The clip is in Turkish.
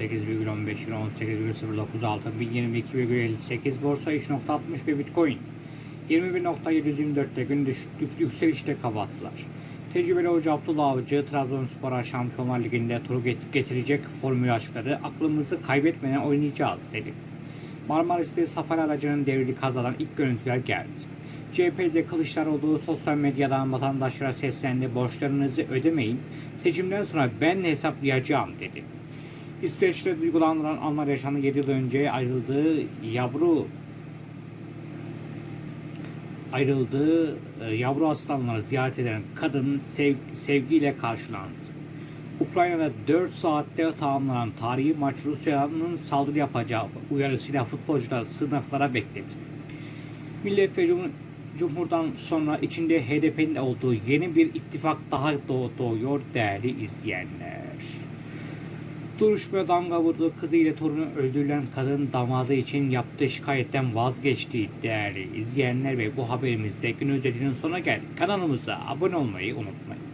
2018,096 1022,58 borsa 3.61 bitcoin 21.724'te gün düş, yükselişte kapattılar. Tecrübeli hoca Abdullah Avcı Trabzonspor'a Şampiyonlar Ligi'nde turu get- getirecek formülü açıkladı. Aklımızı kaybetmeden oynayacağız dedi. Marmaris'te safari aracının devrini kazadan ilk görüntüler geldi. CHP'de Kılıçdaroğlu sosyal medyadan vatandaşlara seslendi. Borçlarınızı ödemeyin. Seçimden sonra ben hesaplayacağım dedi. İsveç'te duygulandıran Alman yaşamı 7 yıl önce ayrıldığı yavru ayrıldığı e, yavru aslanları ziyaret eden kadın sev, sevgiyle karşılandı. Ukrayna'da 4 saatte tamamlanan tarihi maç Rusya'nın saldırı yapacağı uyarısıyla futbolcular sınıflara bekledi. Millet ve Cum- Cumhur'dan sonra içinde HDP'nin olduğu yeni bir ittifak daha doğ- doğuyor değerli izleyenler. Duruşmaya damga vurdu. Kızı ile torunu öldürülen kadın damadı için yaptığı şikayetten vazgeçti değerli izleyenler ve bu haberimizde gün özelinin sonuna geldik. Kanalımıza abone olmayı unutmayın.